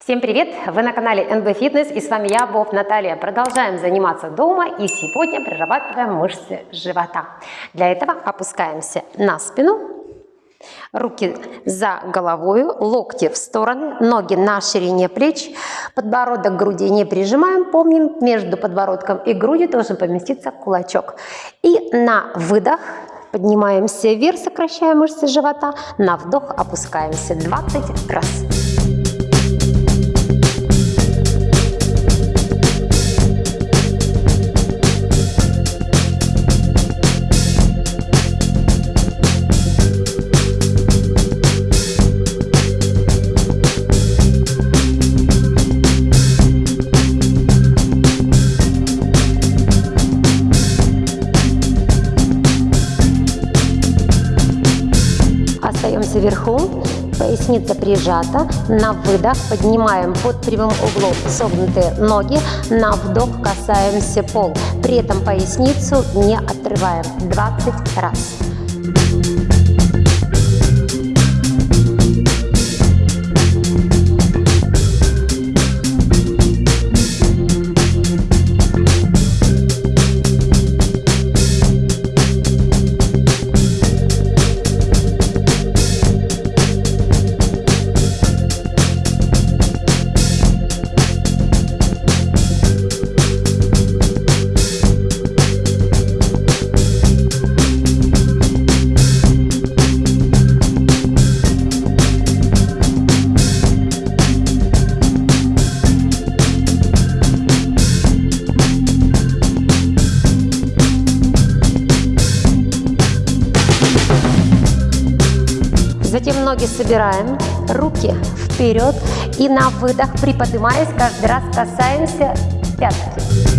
Всем привет! Вы на канале NB Fitness и с вами я, Боб Наталья. Продолжаем заниматься дома и сегодня прорабатываем мышцы живота. Для этого опускаемся на спину, руки за головой, локти в стороны, ноги на ширине плеч, подбородок к груди не прижимаем, помним, между подбородком и грудью должен поместиться кулачок. И на выдох поднимаемся вверх, сокращая мышцы живота, на вдох опускаемся 20 раз. Вверху, поясница прижата, на выдох поднимаем под прямым углом согнутые ноги, на вдох касаемся пол, при этом поясницу не отрываем. 20 раз. Ноги собираем, руки вперед и на выдох, приподнимаясь, каждый раз касаемся пятки.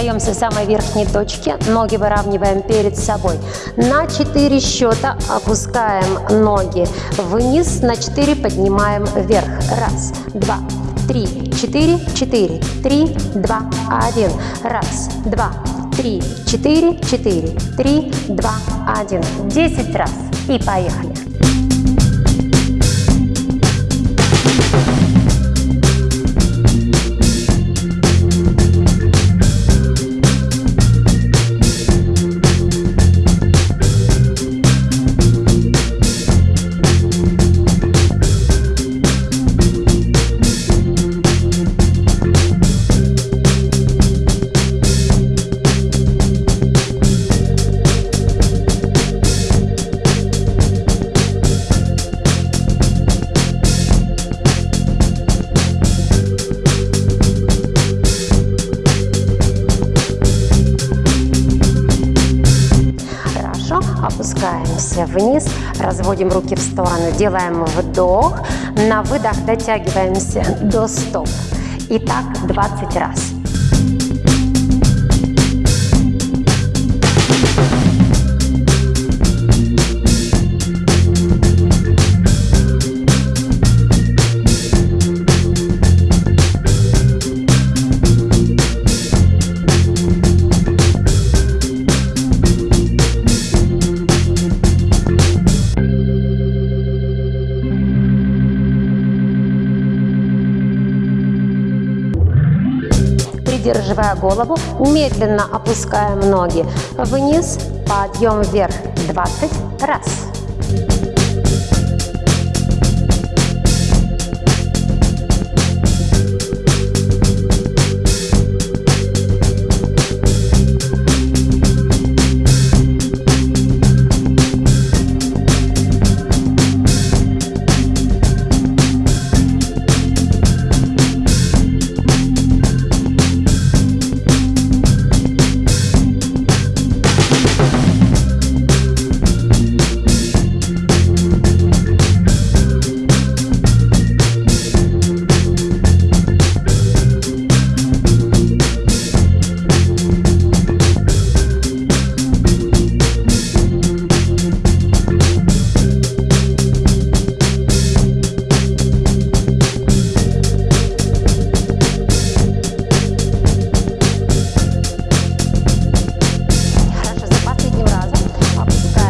Остаемся в самой верхней точке, ноги выравниваем перед собой. На 4 счета опускаем ноги вниз, на 4 поднимаем вверх. Раз, два, три, четыре, четыре, три, два, один. Раз, два, три, четыре, четыре, три, два, один. Десять раз. И поехали. Вниз, разводим руки в сторону, делаем вдох, на выдох дотягиваемся до стоп. И так 20 раз. Придерживая голову, медленно опускаем ноги вниз, подъем вверх 20 раз.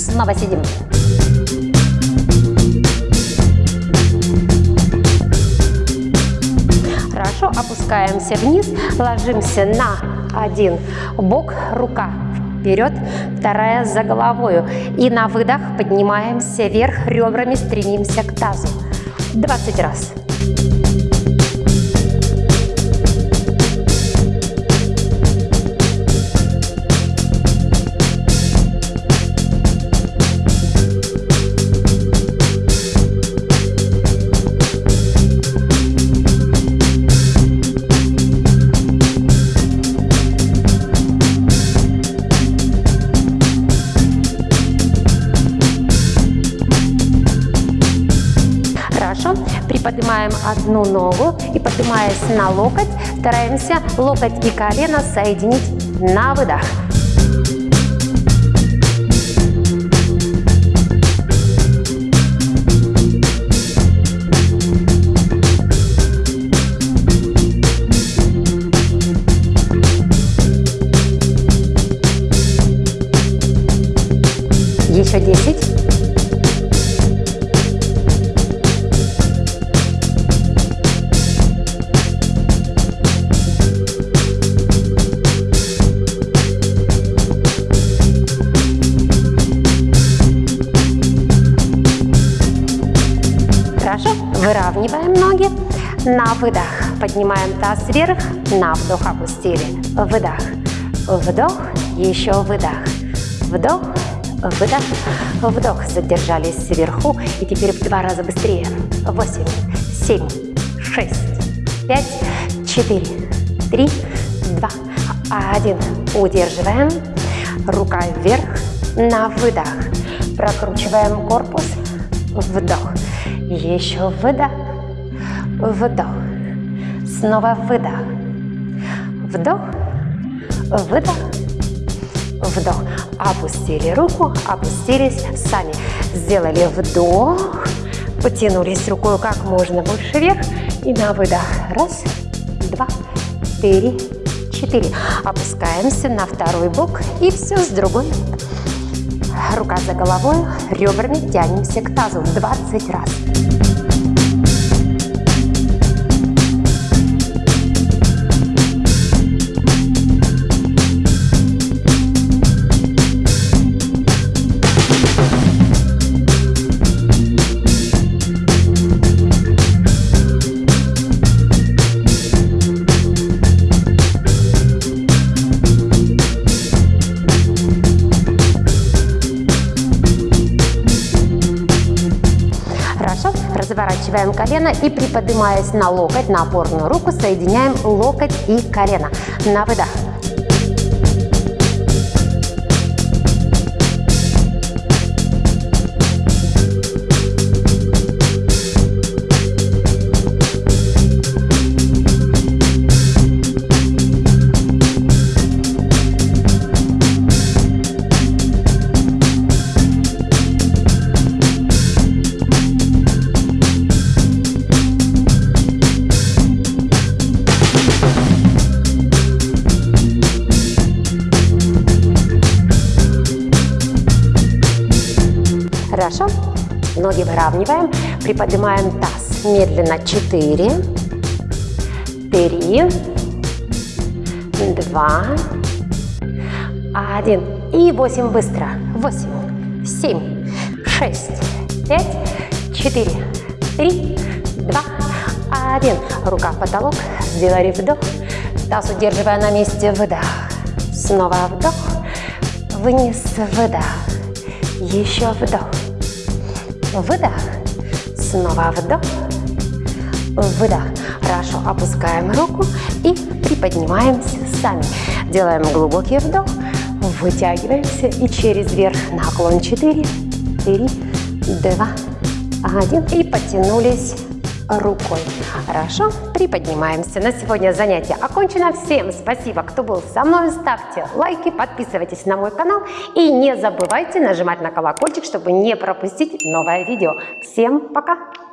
снова сидим. Хорошо, опускаемся вниз, ложимся на один бок, рука вперед, вторая за головою. И на выдох поднимаемся вверх, ребрами стремимся к тазу. 20 раз. Приподнимаем одну ногу и поднимаясь на локоть, стараемся локоть и колено соединить на выдох. Еще десять. Выравниваем ноги. На выдох поднимаем таз вверх. На вдох опустили. Выдох. Вдох. Еще выдох. Вдох. Выдох. Вдох. Задержались сверху. И теперь в два раза быстрее. Восемь, семь, шесть, пять, четыре, три, два, один. Удерживаем. Рука вверх. На выдох. Прокручиваем корпус. Вдох. Еще выдох, вдох, снова выдох, вдох, выдох, вдох. Опустили руку, опустились сами. Сделали вдох, потянулись рукой как можно больше вверх и на выдох. Раз, два, три, четыре. Опускаемся на второй бок и все с другой. Рука за головой, ребрами тянемся к тазу 20 раз. Разворачиваем колено и приподнимаясь на локоть, на опорную руку, соединяем локоть и колено. На выдох. Ноги выравниваем. Приподнимаем таз. Медленно. 4, 3, 2, 1. И 8 быстро. 8, 7, 6, 5, 4, 3, 2, 1. Рука в потолок. Сделали вдох. Таз удерживая на месте. Выдох. Снова вдох. Вниз. Выдох. Еще вдох. Выдох. Снова вдох. Выдох. Хорошо. Опускаем руку и приподнимаемся сами. Делаем глубокий вдох. Вытягиваемся и через верх наклон 4, 3, 2, 1. И потянулись рукой. Хорошо, приподнимаемся. На сегодня занятие окончено. Всем спасибо, кто был со мной. Ставьте лайки, подписывайтесь на мой канал и не забывайте нажимать на колокольчик, чтобы не пропустить новое видео. Всем пока!